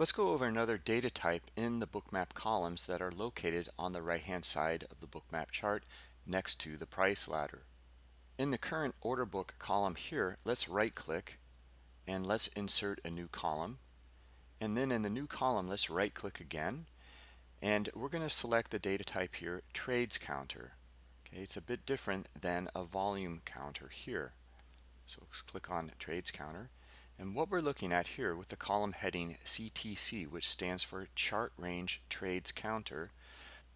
Let's go over another data type in the bookmap columns that are located on the right hand side of the bookmap chart next to the price ladder. In the current order book column here, let's right click and let's insert a new column. And then in the new column, let's right click again. And we're going to select the data type here, trades counter. Okay, it's a bit different than a volume counter here. So let's click on trades counter. And what we're looking at here with the column heading CTC, which stands for Chart Range Trades Counter,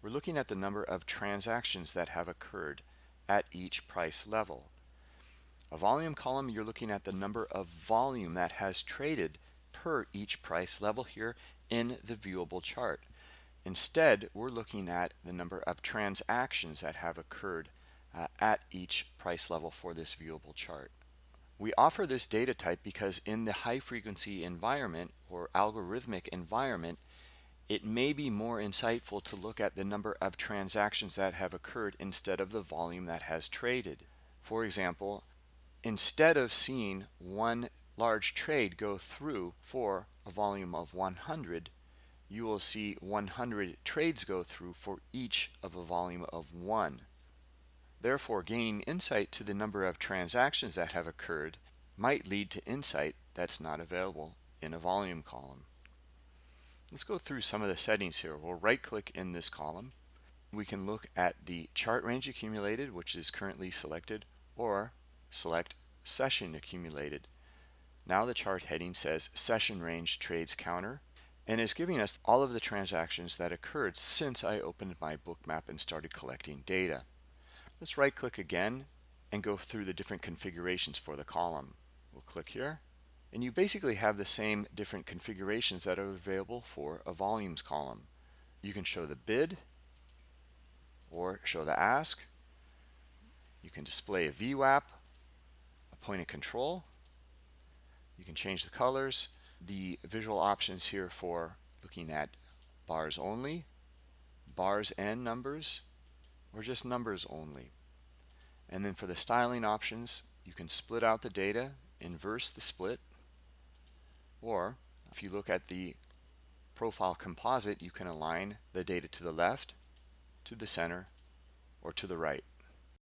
we're looking at the number of transactions that have occurred at each price level. A volume column, you're looking at the number of volume that has traded per each price level here in the viewable chart. Instead, we're looking at the number of transactions that have occurred uh, at each price level for this viewable chart. We offer this data type because in the high frequency environment or algorithmic environment, it may be more insightful to look at the number of transactions that have occurred instead of the volume that has traded. For example, instead of seeing one large trade go through for a volume of 100, you will see 100 trades go through for each of a volume of 1. Therefore, gaining insight to the number of transactions that have occurred might lead to insight that's not available in a volume column. Let's go through some of the settings here. We'll right click in this column. We can look at the chart range accumulated, which is currently selected, or select session accumulated. Now the chart heading says session range trades counter and is giving us all of the transactions that occurred since I opened my bookmap and started collecting data. Let's right click again and go through the different configurations for the column. We'll click here and you basically have the same different configurations that are available for a volumes column. You can show the bid or show the ask. You can display a VWAP, a point of control. You can change the colors. The visual options here for looking at bars only, bars and numbers, or just numbers only. And then for the styling options, you can split out the data, inverse the split, or if you look at the profile composite, you can align the data to the left, to the center, or to the right.